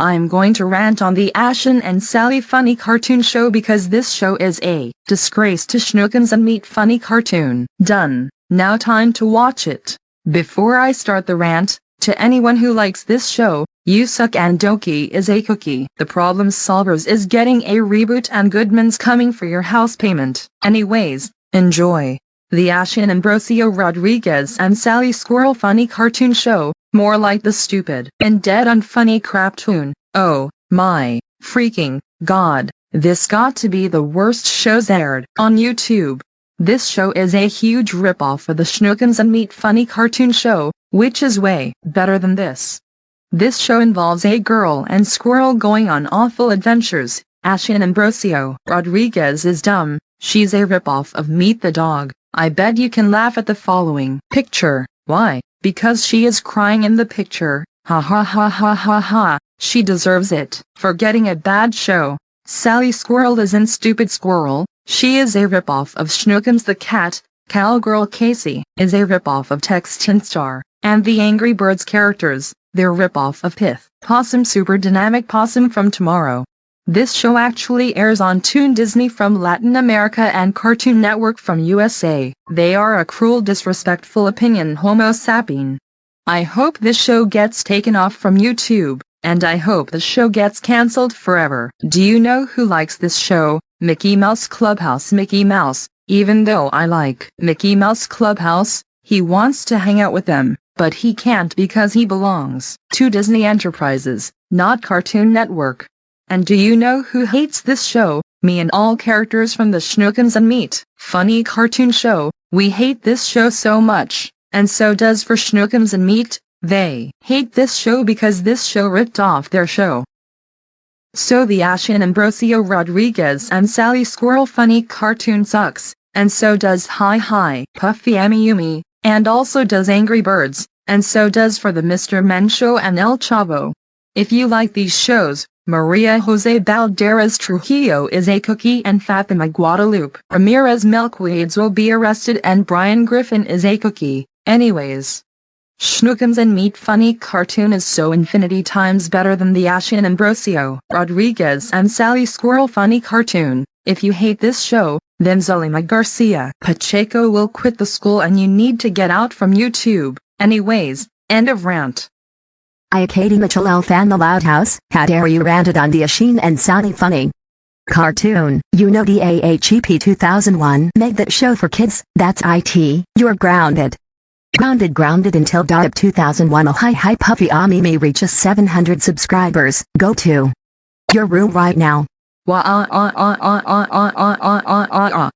I'm going to rant on the Ashen and Sally funny cartoon show because this show is a disgrace to Shnookums and Meat funny cartoon. Done. Now time to watch it. Before I start the rant, to anyone who likes this show, you suck and Doki is a cookie. The Problem Solvers is getting a reboot and Goodman's coming for your house payment. Anyways, enjoy. The Ashin Ambrosio Rodriguez and Sally Squirrel funny cartoon show, more like the stupid and dead unfunny craptoon. Oh, my, freaking, god, this got to be the worst shows aired on YouTube. This show is a huge ripoff of the Shnookums and Meat funny cartoon show, which is way better than this. This show involves a girl and squirrel going on awful adventures. Ashin Ambrosio Rodriguez is dumb, she's a ripoff of Meat the Dog. I bet you can laugh at the following picture. Why? Because she is crying in the picture. Ha ha ha ha ha ha. She deserves it for getting a bad show. Sally Squirrel isn't Stupid Squirrel. She is a ripoff of Shnookums the Cat. Cowgirl Casey is a ripoff of Tex Tinstar. And the Angry Birds characters, they're ripoff of Pith. Possum Super Dynamic Possum from Tomorrow. This show actually airs on Toon Disney from Latin America and Cartoon Network from USA. They are a cruel disrespectful opinion homo sapien. I hope this show gets taken off from YouTube, and I hope the show gets cancelled forever. Do you know who likes this show? Mickey Mouse Clubhouse Mickey Mouse. Even though I like Mickey Mouse Clubhouse, he wants to hang out with them, but he can't because he belongs to Disney Enterprises, not Cartoon Network. And do you know who hates this show? Me and all characters from the Shnookums and Meat funny cartoon show. We hate this show so much, and so does for Shnookums and Meat. They hate this show because this show ripped off their show. So the Ashin Ambrosio Rodriguez and Sally Squirrel funny cartoon sucks, and so does Hi Hi Puffy Amiyumi, and also does Angry Birds, and so does for the Mr. Men show and El Chavo. If you like these shows, Maria Jose Balderas Trujillo is a cookie and Fatima Guadalupe Ramirez Milkweeds will be arrested and Brian Griffin is a cookie. Anyways. Shnookums and Meat Funny cartoon is so infinity times better than the Ashin Ambrosio, Rodriguez and Sally Squirrel funny cartoon. If you hate this show, then Zulema Garcia Pacheco will quit the school and you need to get out from YouTube. Anyways, end of rant. I Katie Mitchell L fan the Loud House, how dare you ranted on the Ashin and Sally funny cartoon. You know DAHEP 2001 made that show for kids, that's IT, you're grounded. Grounded grounded until DAHEP 2001 oh hi hi puffy Amimi reaches 700 subscribers, go to your room right now. Wah ah ah ah ah ah ah ah ah ah ah